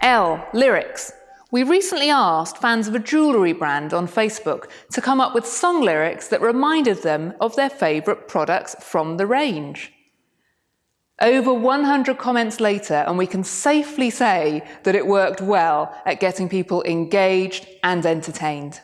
L. Lyrics. We recently asked fans of a jewellery brand on Facebook to come up with song lyrics that reminded them of their favourite products from the range. Over 100 comments later, and we can safely say that it worked well at getting people engaged and entertained.